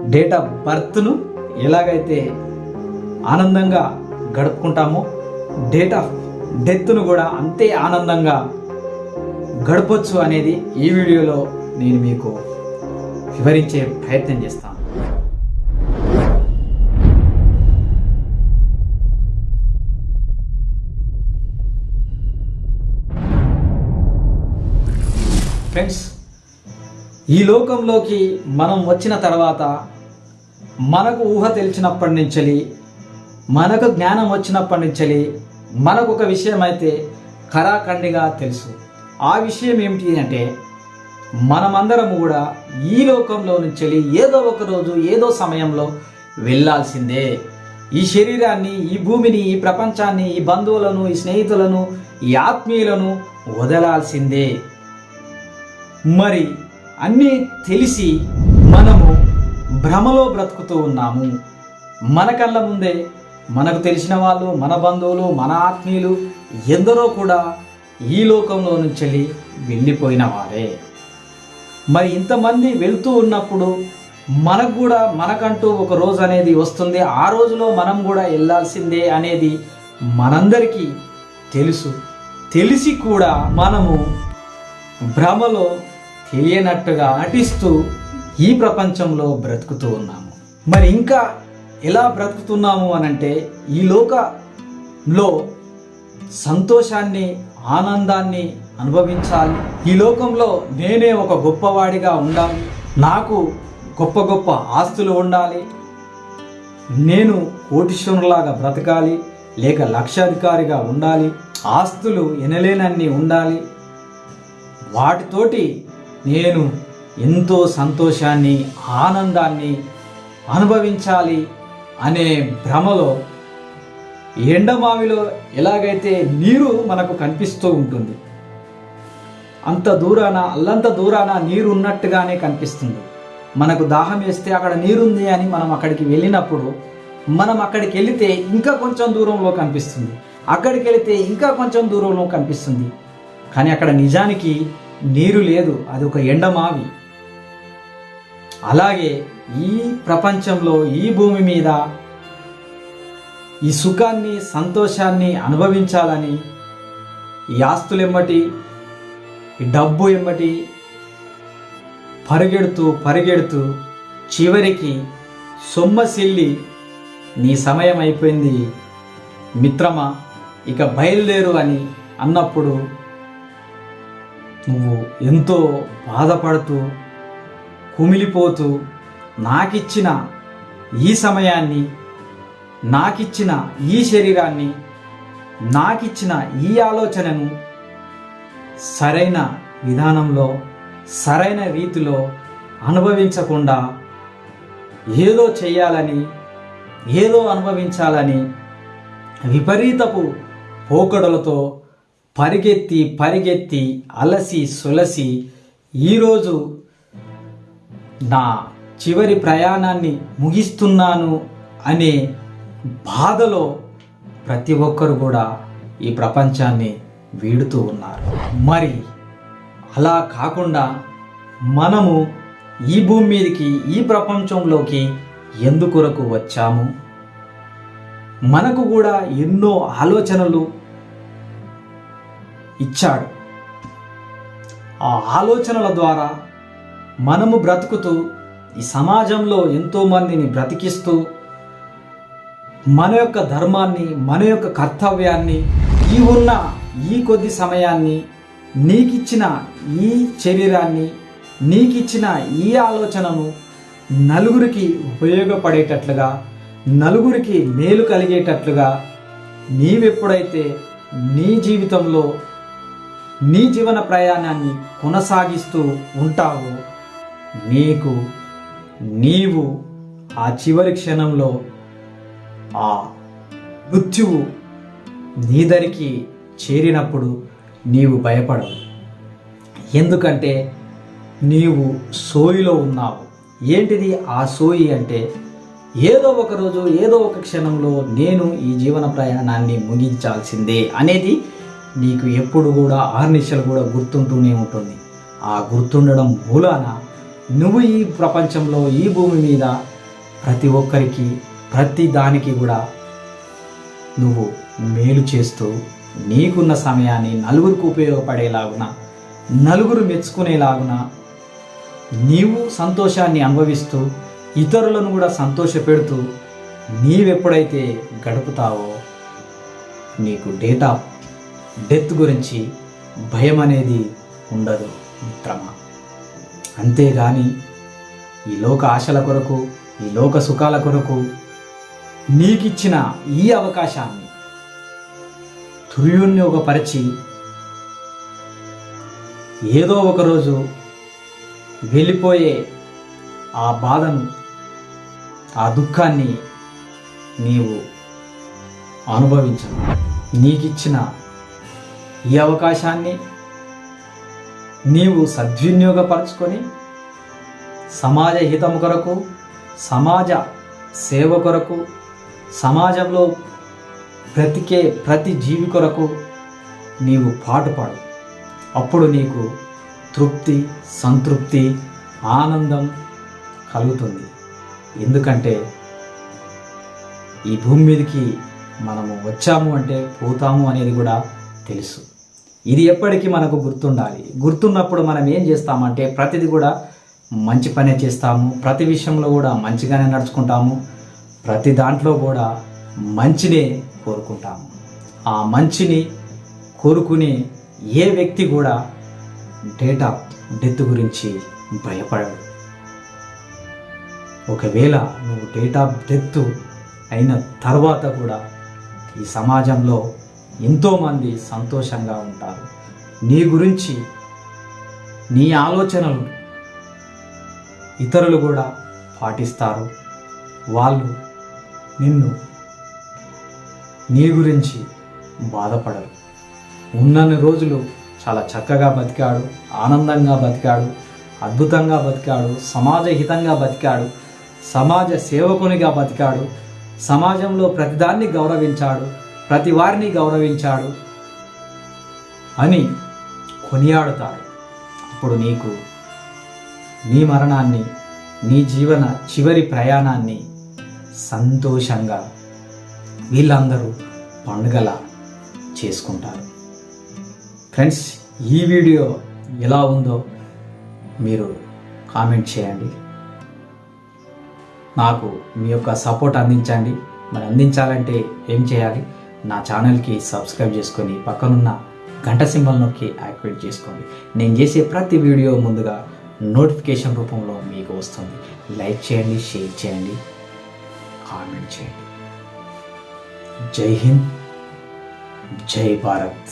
Date of బర్త్ను ఎలాగైతే ఆనందంగా గడుపుకుంటామో date of డెత్ను కూడా అంతే ఆనందంగా గడపొచ్చు అనేది ఈ వీడియోలో నేను మీకు వివరించే ప్రయత్నం చేస్తాను. ఫ్రెండ్స్ ఈ లోకంలోకి మనం వచ్చిన తర్వాత మనకు ఊహ తెలిసినప్పటి నుంచి మనకు జ్ఞానం వచ్చినప్పటి నుంచి మనకు ఒక విషయం అయితే ఖరాఖండిగా తెలుసు. ఆ విషయం ఏమిటి అంటే మనమందరం కూడా ఈ లోకంలో నుంచి ఏదో ఒక రోజు ఏదో సమయంలో వెళ్ళాల్సిందే. ఈ శరీరాన్ని ఈ భూమిని ఈ ప్రపంచాన్ని ఈ బంధువులను ఈ స్నేహితులను ఈ ఆత్మీయులను వదలాల్సిందే. మరి అన్నీ తెలిసి మనము భ్రమలో బ్రతుకుతూ ఉన్నాము. మన కళ్ళ ముందే మనకు తెలిసిన వాళ్ళు మన బంధువులు మన ఆత్మీయులు ఎందరో కూడా ఈ లోకంలో నుంచి వెళ్ళిపోయిన వారే. మరి ఇంతమంది వెళ్తూ ఉన్నప్పుడు మనకు కూడా మనకంటూ ఒక రోజు అనేది వస్తుంది. ఆ రోజులో మనం కూడా వెళ్ళాల్సిందే అనేది మనందరికీ తెలుసు. తెలిసి కూడా మనము భ్రమలో తెలియనట్టుగా ఆటిస్తూ ఈ ప్రపంచంలో బ్రతుకుతూ ఉన్నాము. మరి ఇంకా ఎలా బ్రతుకుతున్నాము అనంటే ఈ లోకంలో సంతోషాన్ని ఆనందాన్ని అనుభవించాలి. ఈ లోకంలో నేనే ఒక గొప్పవాడిగా ఉండాలి. నాకు గొప్ప గొప్ప ఆస్తులు ఉండాలి. నేను కోటీశ్వరులాగా బ్రతకాలి. లేక లక్షాధికారిగా ఉండాలి. ఆస్తులు ఎనలేనన్ని ఉండాలి. వాటితోటి నేను ఎంతో సంతోషాన్ని ఆనందాన్ని అనుభవించాలి అనే భ్రమలో ఎండమావిలో ఎలాగైతే నీరు మనకు కనిపిస్తూ ఉంటుంది అంత దూరాన అల్లంత దూరాన నీరు ఉన్నట్టుగానే కనిపిస్తుంది. మనకు దాహం వేస్తే అక్కడ నీరుంది అని మనం అక్కడికి వెళ్ళినప్పుడు మనం అక్కడికి వెళితే ఇంకా కొంచెం దూరంలో కనిపిస్తుంది. అక్కడికి వెళితే ఇంకా కొంచెం దూరంలో కనిపిస్తుంది. కానీ అక్కడ నిజానికి నీరు లేదు అది ఒక ఎండమావి. అలాగే ఈ ప్రపంచంలో ఈ భూమి మీద ఈ సుఖాన్ని సంతోషాన్ని అనుభవించాలని ఈ ఆస్తులు ఎమ్మటి ఈ డబ్బు ఎమ్మటి పరిగెడుతూ పరిగెడుతూ చివరికి సొమ్మసిల్లి నీ సమయం అయిపోయింది. మిత్రమా ఇక బయలుదేరు అని అన్నప్పుడు నువ్వు ఎంతో బాధపడుతూ కుమిలిపోతూ నాకిచ్చిన ఈ సమయాన్ని నాకిచ్చిన ఈ శరీరాన్ని నాకిచ్చిన ఈ ఆలోచనను సరైన విధానంలో సరైన రీతిలో అనుభవించకుండా ఏదో చేయాలని ఏదో అనుభవించాలని విపరీతపు పోకడలతో పరిగెత్తి పరిగెత్తి అలసి సులసి ఈరోజు నా చివరి ప్రయాణాన్ని ముగిస్తున్నాను అనే బాధలో ప్రతి ఒక్కరు కూడా ఈ ప్రపంచాన్ని వీడుతూ ఉన్నారు. మరి అలా కాకుండా మనము ఈ భూమి మీదకి ఈ ప్రపంచంలోకి ఎందుకొరకు వచ్చాము? మనకు కూడా ఎన్నో ఆలోచనలు ఇచ్చాడు. ఆ ఆలోచనల ద్వారా మనము బ్రతుకుతూ ఈ సమాజంలో ఎంతోమందిని బ్రతికిస్తూ మన యొక్క ధర్మాన్ని మన యొక్క కర్తవ్యాన్ని ఈ ఉన్న ఈ కొద్ది సమయాన్ని నీకిచ్చిన ఈ శరీరాన్ని నీకిచ్చిన ఈ ఆలోచనను నలుగురికి ఉపయోగపడేటట్లుగా నలుగురికి మేలు కలిగేటట్లుగా నీవెప్పుడైతే నీ జీవితంలో నీ జీవన ప్రయాణాన్ని కొనసాగిస్తూ ఉంటావు. నీకు నీవు ఆ చివరి క్షణంలో ఆ మృత్యువు నీ దరికి చేరినప్పుడు నీవు భయపడవు. ఎందుకంటే నీవు సోయిలో ఉన్నావు. ఏంటిది ఆ సోయి అంటే? ఏదో ఒక రోజు ఏదో ఒక క్షణంలో నేను ఈ జీవన ప్రయాణాన్ని ముగించాల్సిందే అనేది నీకు ఎప్పుడు కూడా ఆర్నిశలు కూడా గుర్తుంటూనే ఉంటుంది. ఆ గుర్తుండడం మూలాన నువ్వు ఈ ప్రపంచంలో ఈ భూమి మీద ప్రతి ఒక్కరికి ప్రతి దానికి కూడా నువ్వు మేలు చేస్తూ నీకున్న సమయాన్ని నలుగురికి ఉపయోగపడేలాగున నలుగురు మెచ్చుకునేలాగున నీవు సంతోషాన్ని అనుభవిస్తూ ఇతరులను కూడా సంతోషపెడుతూ నీవెప్పుడైతే గడుపుతావో నీకు డేట్ ఆఫ్ డెత్ గురించి భయం అనేది ఉండదు మిత్రమా. అంతేగాని ఈ లోక ఆశల కొరకు ఈ లోక సుఖాల కొరకు నీకిచ్చిన ఈ అవకాశాన్ని దుర్వినియోగపరిచి ఏదో ఒకరోజు వెళ్ళిపోయే ఆ బాధను ఆ దుఃఖాన్ని నీవు అనుభవించను. నీకిచ్చిన ఈ అవకాశాన్ని నీవు సద్వినియోగపరచుకొని సమాజ హితం కొరకు సమాజ సేవ కొరకు సమాజంలో బ్రతికే ప్రతి జీవి కొరకు నీవు పాటుపాడు. అప్పుడు నీకు తృప్తి సంతృప్తి ఆనందం కలుగుతుంది. ఎందుకంటే ఈ భూమి మీదకి మనము వచ్చాము అంటే పోతాము అనేది కూడా తెలుసు. ఇది ఎప్పటికీ మనకు గుర్తుండాలి. గుర్తున్నప్పుడు మనం ఏం చేస్తామంటే ప్రతిది కూడా మంచి పనే చేస్తాము. ప్రతి విషయంలో కూడా మంచిగానే నడుచుకుంటాము. ప్రతి దాంట్లో కూడా మంచినే కోరుకుంటాము. ఆ మంచిని కోరుకునే ఏ వ్యక్తి కూడా డేట్ ఆఫ్ డెత్ గురించి భయపడడు. ఒకవేళ నువ్వు డేట్ ఆఫ్ డెత్ అయిన తర్వాత కూడా ఈ సమాజంలో ఎంతోమంది సంతోషంగా ఉంటారు. నీ గురించి నీ ఆలోచనలు ఇతరులు కూడా పాటిస్తారు. వాళ్ళు నిన్ను నీ గురించి బాధపడరు. ఉన్నన్ని రోజులు చాలా చక్కగా బతికాడు ఆనందంగా బతికాడు అద్భుతంగా బతికాడు సమాజ హితంగా బతికాడు సమాజ సేవకునిగా బతికాడు సమాజంలో ప్రతిదాన్ని గౌరవించాడు ప్రతి వారిని గౌరవించాడు అని కొనియాడుతాడు అప్పుడు నీకు నీ మరణాన్ని నీ జీవన చివరి ప్రయాణాన్ని సంతోషంగా వీళ్ళందరూ పండుగల చేసుకుంటారు. ఫ్రెండ్స్ ఈ వీడియో ఎలా ఉందో మీరు కామెంట్ చేయండి. నాకు మీ యొక్క సపోర్ట్ అందించండి. మరి అందించాలంటే ఏం చేయాలి? నా ఛానల్కి సబ్స్క్రైబ్ చేసుకొని పక్కనున్న గంట సింబల్ నొక్కి యాక్టివేట్ చేసుకోండి. నేను చేసే ప్రతి వీడియో ముందుగా నోటిఫికేషన్ రూపంలో మీకు వస్తుంది. లైక్ చేయండి షేర్ చేయండి కామెంట్ చేయండి. జై హింద్ జై భారత్.